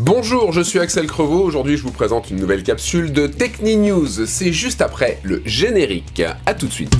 Bonjour, je suis Axel Crevaux, aujourd'hui je vous présente une nouvelle capsule de Techni News, c'est juste après le générique, A tout de suite.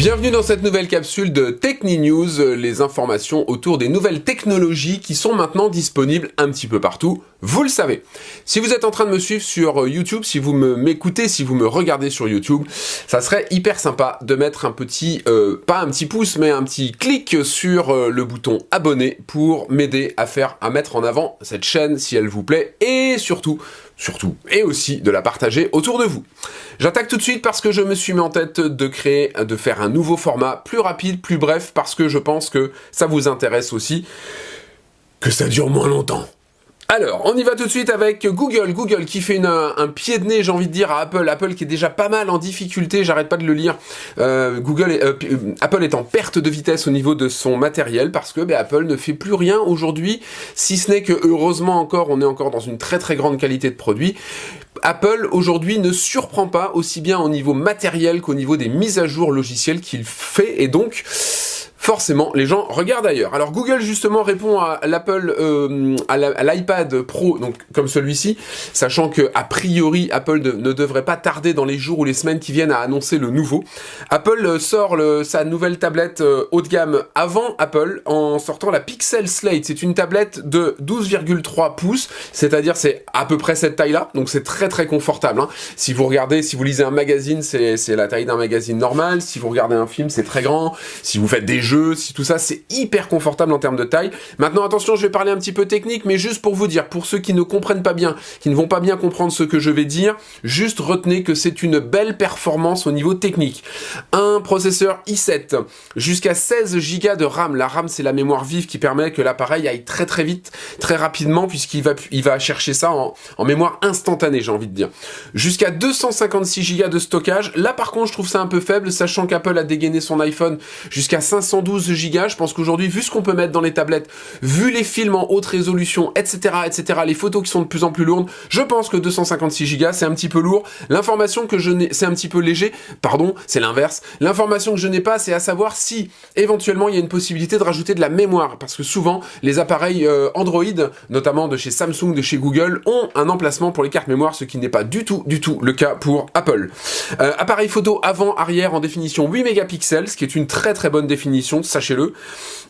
Bienvenue dans cette nouvelle capsule de Techni News, les informations autour des nouvelles technologies qui sont maintenant disponibles un petit peu partout, vous le savez. Si vous êtes en train de me suivre sur YouTube, si vous m'écoutez, si vous me regardez sur YouTube, ça serait hyper sympa de mettre un petit, euh, pas un petit pouce, mais un petit clic sur euh, le bouton abonner pour m'aider à faire, à mettre en avant cette chaîne si elle vous plaît et surtout surtout, et aussi de la partager autour de vous. J'attaque tout de suite parce que je me suis mis en tête de créer, de faire un nouveau format plus rapide, plus bref, parce que je pense que ça vous intéresse aussi, que ça dure moins longtemps. Alors, on y va tout de suite avec Google. Google qui fait un pied de nez, j'ai envie de dire, à Apple. Apple qui est déjà pas mal en difficulté, j'arrête pas de le lire. Euh, Google, euh, Apple est en perte de vitesse au niveau de son matériel parce que ben, Apple ne fait plus rien aujourd'hui, si ce n'est que heureusement encore, on est encore dans une très très grande qualité de produit. Apple aujourd'hui ne surprend pas aussi bien au niveau matériel qu'au niveau des mises à jour logicielles qu'il fait et donc forcément, les gens regardent ailleurs. Alors Google justement répond à l'Apple, euh, à l'iPad Pro, donc comme celui-ci, sachant que a priori Apple ne devrait pas tarder dans les jours ou les semaines qui viennent à annoncer le nouveau. Apple euh, sort sa nouvelle tablette euh, haut de gamme avant Apple en sortant la Pixel Slate. C'est une tablette de 12,3 pouces, c'est-à-dire c'est à peu près cette taille-là, donc c'est très très confortable. Hein. Si vous regardez, si vous lisez un magazine, c'est la taille d'un magazine normal. Si vous regardez un film, c'est très grand. Si vous faites des si tout ça, c'est hyper confortable en termes de taille. Maintenant, attention, je vais parler un petit peu technique, mais juste pour vous dire, pour ceux qui ne comprennent pas bien, qui ne vont pas bien comprendre ce que je vais dire, juste retenez que c'est une belle performance au niveau technique. Un processeur i7, jusqu'à 16 Go de RAM. La RAM, c'est la mémoire vive qui permet que l'appareil aille très très vite, très rapidement, puisqu'il va, il va chercher ça en, en mémoire instantanée, j'ai envie de dire. Jusqu'à 256 Go de stockage. Là, par contre, je trouve ça un peu faible, sachant qu'Apple a dégainé son iPhone jusqu'à 512 12 Go, je pense qu'aujourd'hui, vu ce qu'on peut mettre dans les tablettes, vu les films en haute résolution, etc., etc., les photos qui sont de plus en plus lourdes, je pense que 256 Go, c'est un petit peu lourd. L'information que je n'ai, c'est un petit peu léger, pardon, c'est l'inverse. L'information que je n'ai pas, c'est à savoir si, éventuellement, il y a une possibilité de rajouter de la mémoire, parce que souvent, les appareils euh, Android, notamment de chez Samsung, de chez Google, ont un emplacement pour les cartes mémoire, ce qui n'est pas du tout, du tout le cas pour Apple. Euh, appareil photo avant-arrière en définition 8 mégapixels, ce qui est une très très bonne définition sachez-le.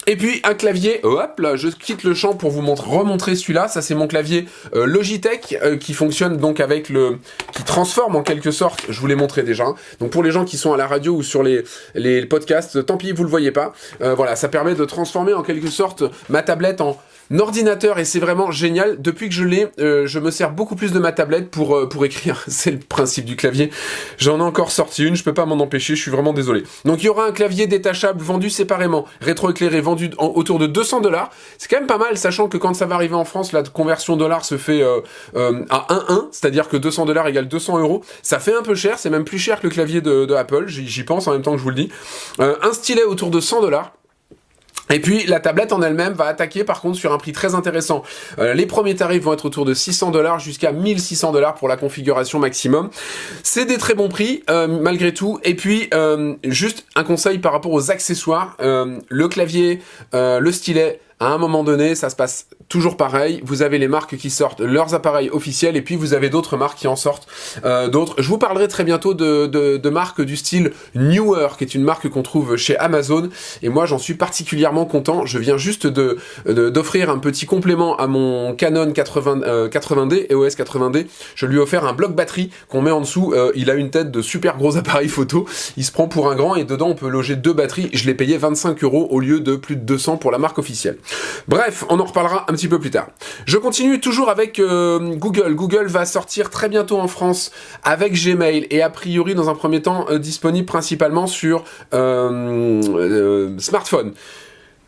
Et puis un clavier, hop là, je quitte le champ pour vous montrer, remontrer celui-là, ça c'est mon clavier euh, Logitech euh, qui fonctionne donc avec le... qui transforme en quelque sorte, je vous l'ai montré déjà, hein. donc pour les gens qui sont à la radio ou sur les, podcasts, tant pis vous le voyez pas, euh, voilà, ça permet de transformer en quelque sorte ma tablette en ordinateur et c'est vraiment génial. Depuis que je l'ai, euh, je me sers beaucoup plus de ma tablette pour, euh, pour écrire. c'est le principe du clavier. J'en ai encore sorti une, je peux pas m'en empêcher, je suis vraiment désolé. Donc il y aura un clavier détachable vendu séparément, rétroéclairé vendu autour de 200 dollars. C'est quand même pas mal, sachant que quand ça va arriver en France, la conversion dollar se fait euh, à 1-1, c'est-à-dire que 200 dollars égale 200 euros. Ça fait un peu cher, c'est même plus cher que le clavier de, de Apple, j'y pense en même temps que je vous le dis. un stylet autour de 100 dollars. Et puis la tablette en elle-même va attaquer par contre sur un prix très intéressant. Euh, les premiers tarifs vont être autour de 600 dollars jusqu'à 1600 dollars pour la configuration maximum. C'est des très bons prix euh, malgré tout. Et puis euh, juste un conseil par rapport aux accessoires, le clavier, le stylet, à un moment donné, ça se passe toujours pareil. Vous avez les marques qui sortent leurs appareils officiels et puis vous avez d'autres marques qui en sortent euh, d'autres. Je vous parlerai très bientôt de, de, de, marques du style Newer, qui est une marque qu'on trouve chez Amazon. Et moi, j'en suis particulièrement content. Je viens juste de d'offrir un petit complément à mon Canon 80, euh, 80D, EOS 80D. Je lui ai offert un bloc batterie qu'on met en dessous. Euh, il a une tête de super gros appareil photo. Il se prend pour un grand et dedans, on peut loger deux batteries. Je l'ai payé 25 euros au lieu de plus de 200 pour la marque officielle. Bref, on en reparlera un petit peu plus tard. Je continue toujours avec euh, Google. Google va sortir très bientôt en France avec Gmail et a priori dans un premier temps euh, disponible principalement sur euh, smartphone.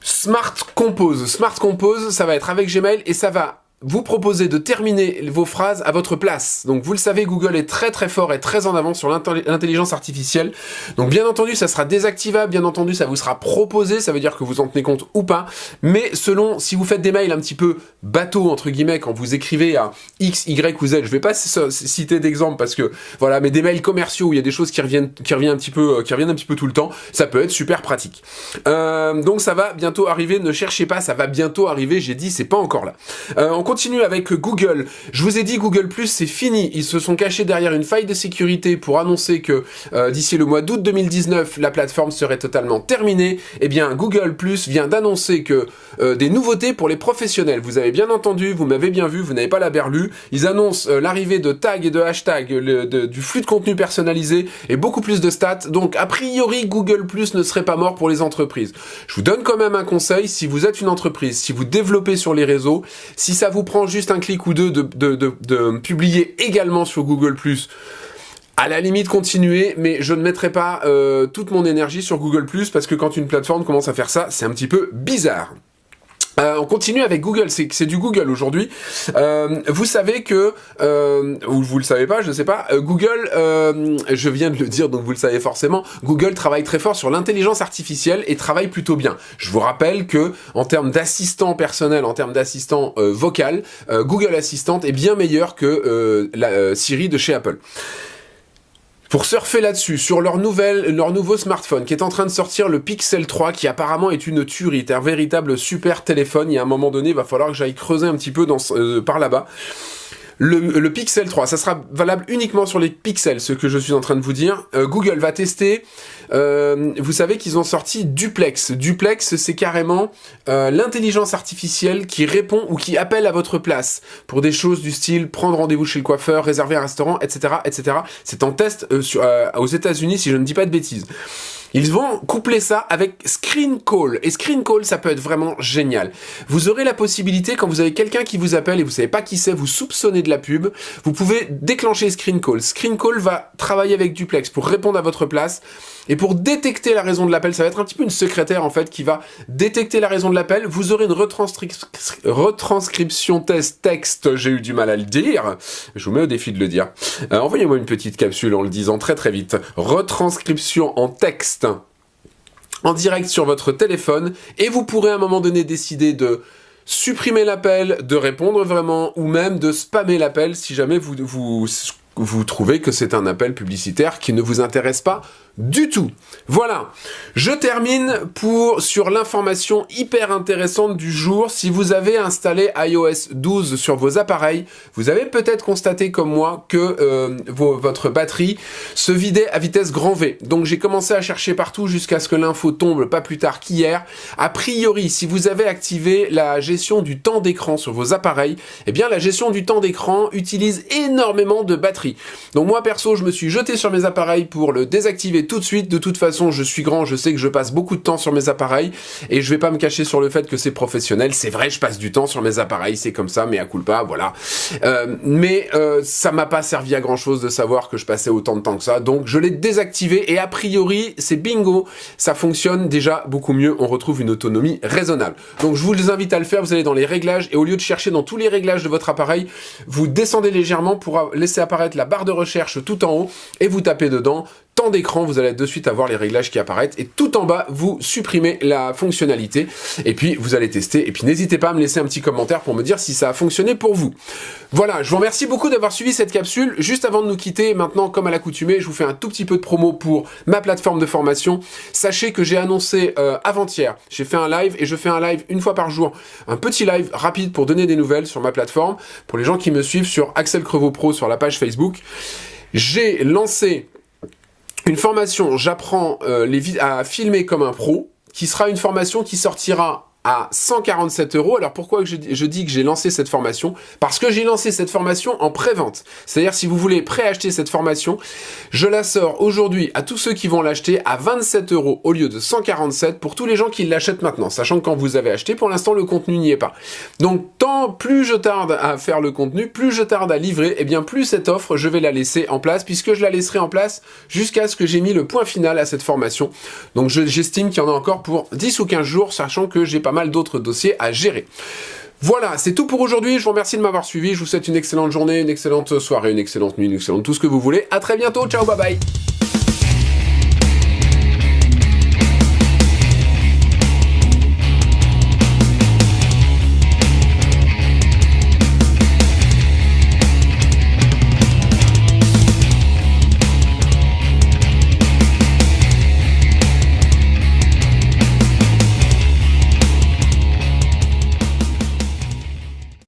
Smart Compose. Smart Compose, ça va être avec Gmail et ça va vous proposer de terminer vos phrases à votre place. Donc vous le savez, Google est très très fort et très en avant sur l'intelligence artificielle. Donc bien entendu, ça sera désactivable, bien entendu, ça vous sera proposé, ça veut dire que vous en tenez compte ou pas. Mais selon, si vous faites des mails un petit peu bateau, entre guillemets, quand vous écrivez à X, Y ou Z, je vais pas citer d'exemple parce que, voilà, mais des mails commerciaux où il y a des choses qui reviennent, qui reviennent un petit peu, euh, qui reviennent un petit peu tout le temps, ça peut être super pratique. Euh, donc ça va bientôt arriver, ne cherchez pas, ça va bientôt arriver, j'ai dit, c'est pas encore là. Euh, continue avec Google. Je vous ai dit, Google c'est fini. Ils se sont cachés derrière une faille de sécurité pour annoncer que d'ici le mois d'août 2019, la plateforme serait totalement terminée. Eh bien, Google vient d'annoncer que des nouveautés pour les professionnels. Vous avez bien entendu, vous m'avez bien vu, vous n'avez pas la berlue. Ils annoncent l'arrivée de tags et de hashtags, du flux de contenu personnalisé et beaucoup plus de stats. Donc, a priori, Google ne serait pas mort pour les entreprises. Je vous donne quand même un conseil, si vous êtes une entreprise, si vous développez sur les réseaux, si ça vous prend juste un clic ou deux de, publier également sur Google à la limite continuer, mais je ne mettrai pas euh, toute mon énergie sur Google parce que quand une plateforme commence à faire ça, c'est un petit peu bizarre. Euh, on continue avec Google, c'est du Google aujourd'hui. Euh, vous savez que, euh, ou vous le savez pas, je ne sais pas, Google, je viens de le dire donc vous le savez forcément, Google travaille très fort sur l'intelligence artificielle et travaille plutôt bien. Je vous rappelle que en termes d'assistant personnel, en termes d'assistant vocal, Google Assistant est bien meilleur que la Siri de chez Apple pour surfer là-dessus, sur leur, nouvelle, leur nouveau smartphone qui est en train de sortir, le Pixel 3, qui apparemment est une tuerie, un véritable super téléphone. Il y a un moment donné, il va falloir que j'aille creuser un petit peu dans, euh, par là-bas. Le, Pixel 3, ça sera valable uniquement sur les pixels, ce que je suis en train de vous dire. Euh, Google va tester, euh, vous savez qu'ils ont sorti Duplex. Duplex, c'est carrément euh, l'intelligence artificielle qui répond ou qui appelle à votre place pour des choses du style prendre rendez-vous chez le coiffeur, réserver un restaurant, etc. etc. C'est en test aux états unis si je ne dis pas de bêtises. Ils vont coupler ça avec Screen Call. Et Screen Call, ça peut être vraiment génial. Vous aurez la possibilité, quand vous avez quelqu'un qui vous appelle et vous savez pas qui c'est, vous soupçonnez de la pub, vous pouvez déclencher Screen Call. Screen Call va travailler avec Duplex pour répondre à votre place. Et pour détecter la raison de l'appel, ça va être un petit peu une secrétaire en fait qui va détecter la raison de l'appel. Vous aurez une retranscription test texte, j'ai eu du mal à le dire. Je vous mets au défi de le dire. Euh, envoyez-moi une petite capsule en le disant très très vite. Retranscription en texte en direct sur votre téléphone et vous pourrez à un moment donné décider de supprimer l'appel, de répondre vraiment ou même de spammer l'appel si jamais vous, trouvez que c'est un appel publicitaire qui ne vous intéresse pas du tout. Voilà, je termine pour sur l'information hyper intéressante du jour. Si vous avez installé iOS 12 sur vos appareils, vous avez peut-être constaté comme moi que euh, votre batterie se vidait à vitesse grand V. Donc j'ai commencé à chercher partout jusqu'à ce que l'info tombe pas plus tard qu'hier. A priori, si vous avez activé la gestion du temps d'écran sur vos appareils, eh bien la gestion du temps d'écran utilise énormément de batterie. Donc moi perso, je me suis jeté sur mes appareils pour le désactiver tout de suite. De toute façon, je suis grand, je sais que je passe beaucoup de temps sur mes appareils et je vais pas me cacher sur le fait que c'est professionnel. C'est vrai, je passe du temps sur mes appareils, c'est comme ça, mais à culpa, voilà. Euh, mais euh, ça m'a pas servi à grand chose de savoir que je passais autant de temps que ça, donc je l'ai désactivé et a priori, c'est bingo, ça fonctionne déjà beaucoup mieux. On retrouve une autonomie raisonnable. Donc je vous invite à le faire. Vous allez dans les réglages et au lieu de chercher dans tous les réglages de votre appareil, vous descendez légèrement pour laisser apparaître la barre de recherche tout en haut et vous tapez dedans temps d'écran, vous allez de suite avoir les réglages qui apparaissent et tout en bas, vous supprimez la fonctionnalité et puis vous allez tester et puis n'hésitez pas à me laisser un petit commentaire pour me dire si ça a fonctionné pour vous. Voilà, je vous remercie beaucoup d'avoir suivi cette capsule. Juste avant de nous quitter, maintenant comme à l'accoutumée, je vous fais un tout petit peu de promo pour ma plateforme de formation. Sachez que j'ai annoncé euh, avant-hier, j'ai fait un live et je fais un live une fois par jour, un petit live rapide pour donner des nouvelles sur ma plateforme, pour les gens qui me suivent sur Axel Crevaux Pro sur la page Facebook. J'ai lancé une formation, j'apprends euh, à filmer comme un pro, qui sera une formation qui sortira à 147 euros. Alors pourquoi je, dis que j'ai lancé cette formation? Parce que j'ai lancé cette formation en pré-vente. C'est-à-dire si vous voulez préacheter cette formation, je la sors aujourd'hui à tous ceux qui vont l'acheter à 27 euros au lieu de 147 pour tous les gens qui l'achètent maintenant. Sachant que quand vous avez acheté, pour l'instant le contenu n'y est pas. Donc tant plus je tarde à faire le contenu, plus je tarde à livrer, et eh bien plus cette offre je vais la laisser en place puisque je la laisserai en place jusqu'à ce que j'ai mis le point final à cette formation. Donc j'estime qu'il y en a encore pour 10 ou 15 jours, sachant que j'ai mal d'autres dossiers à gérer. Voilà, c'est tout pour aujourd'hui. Je vous remercie de m'avoir suivi. Je vous souhaite une excellente journée, une excellente soirée, une excellente nuit, une excellente tout ce que vous voulez. À très bientôt. Ciao, bye bye.